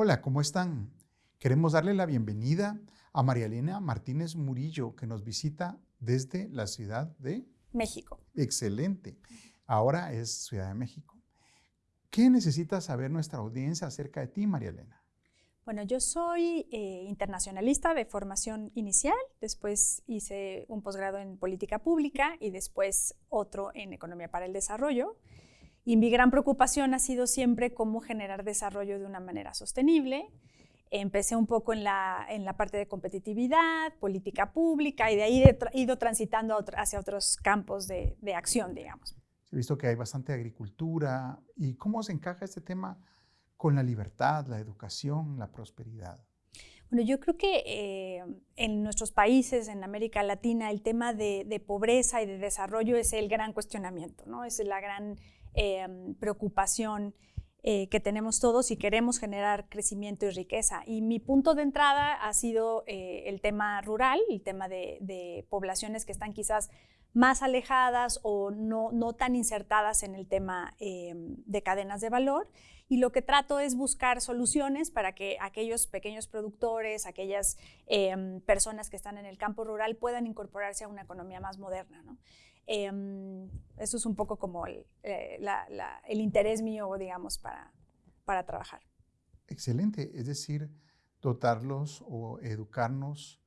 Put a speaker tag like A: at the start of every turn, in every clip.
A: Hola, ¿cómo están? Queremos darle la bienvenida a María Elena Martínez Murillo, que nos visita desde la ciudad de
B: México.
A: Excelente. Ahora es Ciudad de México. ¿Qué necesita saber nuestra audiencia acerca de ti, María Elena?
B: Bueno, yo soy eh, internacionalista de formación inicial, después hice un posgrado en política pública y después otro en economía para el desarrollo. Y mi gran preocupación ha sido siempre cómo generar desarrollo de una manera sostenible. Empecé un poco en la, en la parte de competitividad, política pública y de ahí he ido transitando hacia otros campos de, de acción, digamos.
A: He visto que hay bastante agricultura. ¿Y cómo se encaja este tema con la libertad, la educación, la prosperidad?
B: Bueno, yo creo que eh, en nuestros países, en América Latina, el tema de, pobreza y de desarrollo es el gran cuestionamiento, ¿no? Es la gran eh, preocupación eh, que tenemos todos y queremos generar crecimiento y riqueza. Y mi punto de entrada ha sido el tema rural, el tema de, poblaciones que están quizás más alejadas o no, no tan insertadas en el tema de cadenas de valor y lo que trato es buscar soluciones para que aquellos pequeños productores, aquellas em, personas que están en el campo rural puedan incorporarse a una economía más moderna. Em, eso es un poco como el, eh, el interés mío, digamos, para, para trabajar.
A: Excelente, es decir, dotarlos o educarnos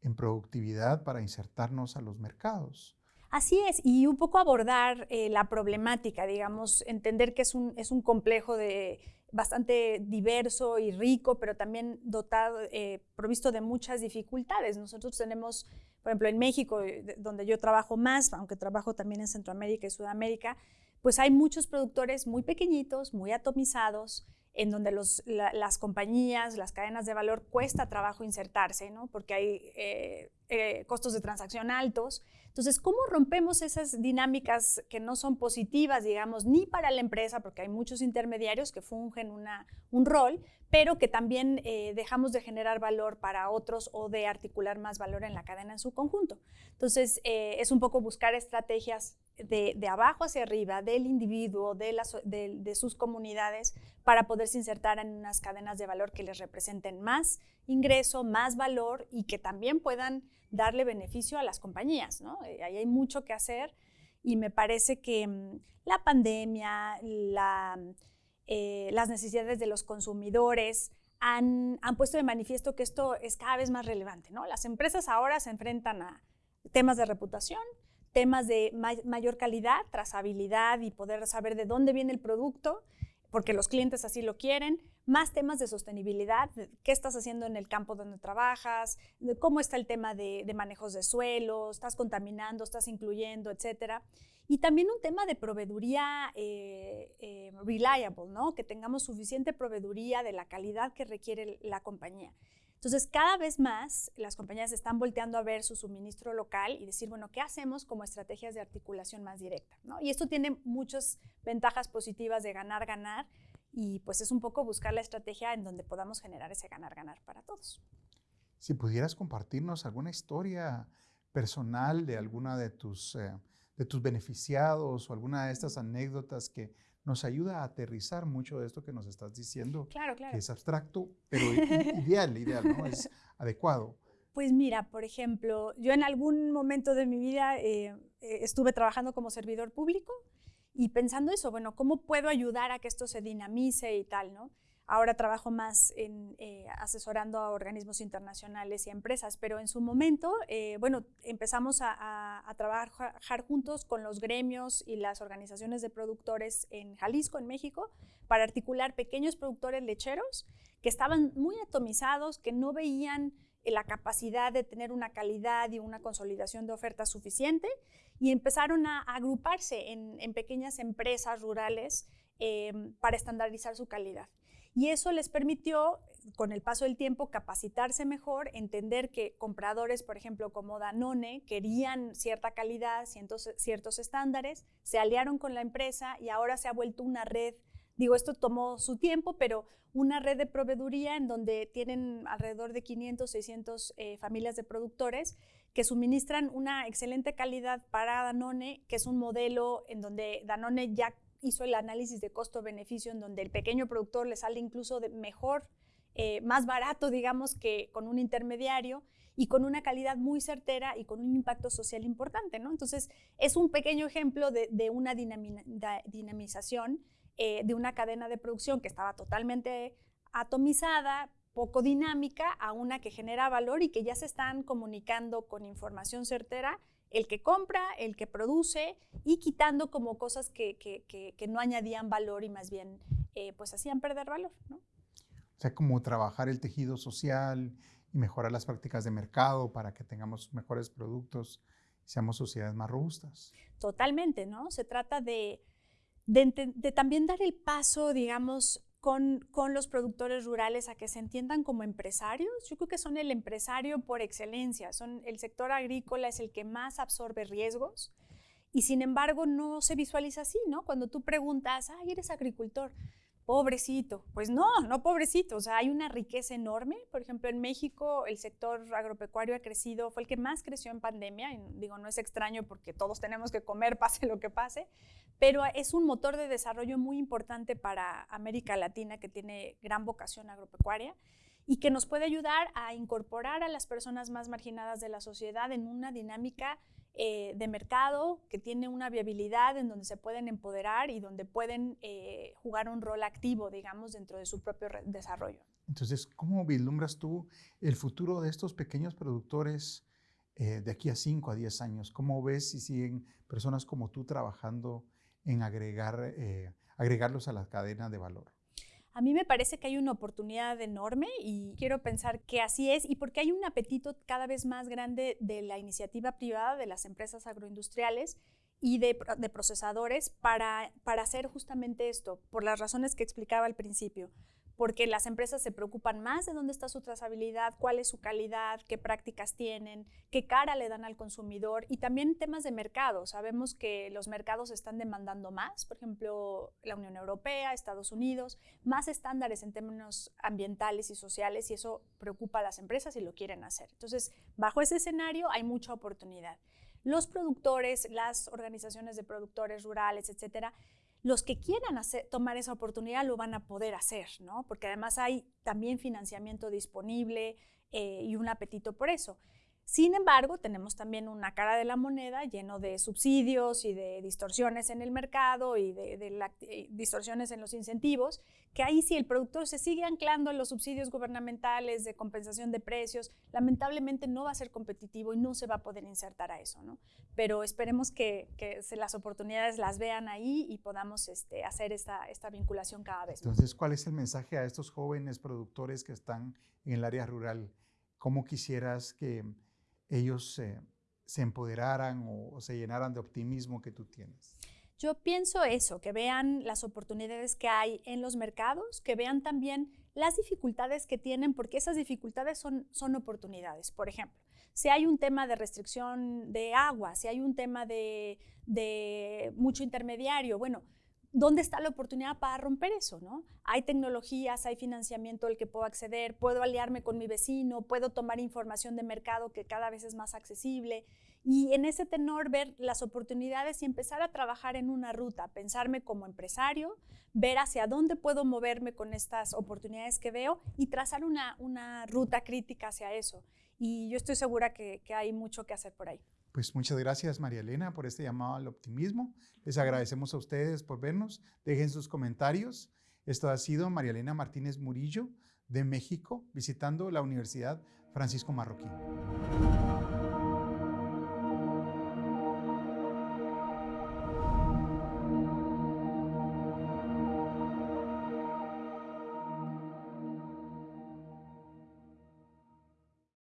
A: en productividad para insertarnos a los mercados.
B: Así es, y un poco abordar eh, la problemática, digamos, entender que es un, es un complejo de, bastante diverso y rico, pero también dotado, eh, provisto de muchas dificultades. Nosotros tenemos, por ejemplo, en México, eh, donde yo trabajo más, aunque trabajo también en Centroamérica y Sudamérica, pues hay muchos productores muy pequeñitos, muy atomizados, en donde las compañías, las cadenas de valor cuesta trabajo insertarse, ¿no? porque hay costos de transacción altos entonces, ¿cómo rompemos esas dinámicas que no son positivas, digamos, ni para la empresa, porque hay muchos intermediarios que fungen una, un rol, pero que también eh, dejamos de generar valor para otros o de articular más valor en la cadena en su conjunto? Entonces, eh, es un poco buscar estrategias de, abajo hacia arriba, del individuo, de, las, de, sus comunidades, para poderse insertar en unas cadenas de valor que les representen más ingreso, más valor y que también puedan darle beneficio a las compañías. ¿no? Eh, ahí hay mucho que hacer y me parece que mm, la pandemia, eh, las necesidades de los consumidores han, puesto de manifiesto que esto es cada vez más relevante. ¿no? Las empresas ahora se enfrentan a temas de reputación, temas de mayor calidad, trazabilidad y poder saber de dónde viene el producto, porque los clientes así lo quieren, más temas de sostenibilidad, qué estás haciendo en el campo donde trabajas, cómo está el tema de, manejos de suelo, estás contaminando, estás incluyendo, etcétera. Y también un tema de proveeduría eh, eh, reliable, ¿no? que tengamos suficiente proveeduría de la calidad que requiere la compañía. Entonces, cada vez más las compañías están volteando a ver su suministro local y decir, bueno, ¿qué hacemos como estrategias de articulación más directa? Y esto tiene muchas ventajas positivas de ganar, ganar, y pues es un poco buscar la estrategia en donde podamos generar ese ganar-ganar para todos.
A: Si pudieras compartirnos alguna historia personal de alguna de tus, eh, de tus beneficiados o alguna de estas anécdotas que nos ayuda a aterrizar mucho de esto que nos estás diciendo.
B: Claro, claro.
A: Que es abstracto, pero ideal, ideal, ¿no? Es adecuado.
B: Pues mira, por ejemplo, yo en algún momento de mi vida eh, eh, estuve trabajando como servidor público y pensando eso, bueno, ¿cómo puedo ayudar a que esto se dinamice y tal, no? Ahora trabajo más en eh, asesorando a organismos internacionales y empresas, pero en su momento, eh, bueno, empezamos a, trabajar juntos con los gremios y las organizaciones de productores en Jalisco, en México, para articular pequeños productores lecheros que estaban muy atomizados, que no veían la capacidad de tener una calidad y una consolidación de oferta suficiente y empezaron a agruparse en, pequeñas empresas rurales eh, para estandarizar su calidad. Y eso les permitió, con el paso del tiempo, capacitarse mejor, entender que compradores, por ejemplo, como Danone, querían cierta calidad, ciertos, estándares, se aliaron con la empresa y ahora se ha vuelto una red. Digo, esto tomó su tiempo, pero una red de proveeduría en donde tienen alrededor de 500, 600 eh, familias de productores que suministran una excelente calidad para Danone, que es un modelo en donde Danone ya hizo el análisis de costo-beneficio en donde el pequeño productor le sale incluso mejor eh, más barato, digamos, que con un intermediario y con una calidad muy certera y con un impacto social importante, ¿no? Entonces, es un pequeño ejemplo de, una dinamización eh, de una cadena de producción que estaba totalmente atomizada, poco dinámica, a una que genera valor y que ya se están comunicando con información certera el que compra, el que produce y quitando como cosas que, que, no añadían valor y más bien eh, pues hacían perder valor, ¿no?
A: O sea, como trabajar el tejido social y mejorar las prácticas de mercado para que tengamos mejores productos y seamos sociedades más robustas.
B: Totalmente, ¿no? Se trata de, de, también dar el paso, digamos, con, con, los productores rurales a que se entiendan como empresarios. Yo creo que son el empresario por excelencia. Son, el sector agrícola es el que más absorbe riesgos y sin embargo no se visualiza así, ¿no? Cuando tú preguntas, ay, eres agricultor, pobrecito. Pues no, no pobrecito. O sea, hay una riqueza enorme. Por ejemplo, en México el sector agropecuario ha crecido, fue el que más creció en pandemia. Y digo, no es extraño porque todos tenemos que comer, pase lo que pase. Pero es un motor de desarrollo muy importante para América Latina que tiene gran vocación agropecuaria y que nos puede ayudar a incorporar a las personas más marginadas de la sociedad en una dinámica eh, de mercado que tiene una viabilidad en donde se pueden empoderar y donde pueden eh, jugar un rol activo, digamos, dentro de su propio desarrollo.
A: Entonces, ¿cómo vislumbras tú el futuro de estos pequeños productores eh, de aquí a 5 a 10 años? ¿Cómo ves si siguen personas como tú trabajando en agregar, agregarlos a la cadena de valor?
B: A mí me parece que hay una oportunidad enorme y quiero pensar que así es y porque hay un apetito cada vez más grande de la iniciativa privada, de las empresas agroindustriales y de, procesadores para, para hacer justamente esto, por las razones que explicaba al principio porque las empresas se preocupan más de dónde está su trazabilidad, cuál es su calidad, qué prácticas tienen, qué cara le dan al consumidor y también temas de mercado. Sabemos que los mercados están demandando más, por ejemplo, la Unión Europea, Estados Unidos, más estándares en términos ambientales y sociales y eso preocupa a las empresas y lo quieren hacer. Entonces, bajo ese escenario hay mucha oportunidad. Los productores, las organizaciones de productores rurales, etcétera, los que quieran tomar esa oportunidad lo van a poder hacer, ¿no? Porque además hay también financiamiento disponible eh, y un apetito por eso. Sin embargo, tenemos también una cara de la moneda lleno de subsidios y de distorsiones en el mercado y de, eh, distorsiones en los incentivos, que ahí si el productor se sigue anclando en los subsidios gubernamentales de compensación de precios, lamentablemente no va a ser competitivo y no se va a poder insertar a eso. ¿no? Pero esperemos que, las oportunidades las vean ahí y podamos este, hacer esta, esta vinculación cada vez.
A: Entonces, ¿cuál es el mensaje a estos jóvenes productores que están en el área rural? ¿Cómo quisieras que ellos se empoderaran o, se llenaran de optimismo que tú tienes?
B: Yo pienso eso, que vean las oportunidades que hay en los mercados, que vean también las dificultades que tienen, porque esas dificultades son, son oportunidades. Por ejemplo, si hay un tema de restricción de agua, si hay un tema de, de mucho intermediario, bueno, ¿dónde está la oportunidad para romper eso? ¿no? Hay tecnologías, hay financiamiento al que puedo acceder, puedo aliarme con mi vecino, puedo tomar información de mercado que cada vez es más accesible. Y en ese tenor ver las oportunidades y empezar a trabajar en una ruta, pensarme como empresario, ver hacia dónde puedo moverme con estas oportunidades que veo y trazar una, una ruta crítica hacia eso. Y yo estoy segura que, que hay mucho que hacer por ahí.
A: Pues muchas gracias María Elena por este llamado al optimismo. Les agradecemos a ustedes por vernos. Dejen sus comentarios. Esto ha sido María Elena Martínez Murillo de México visitando la Universidad Francisco Marroquín.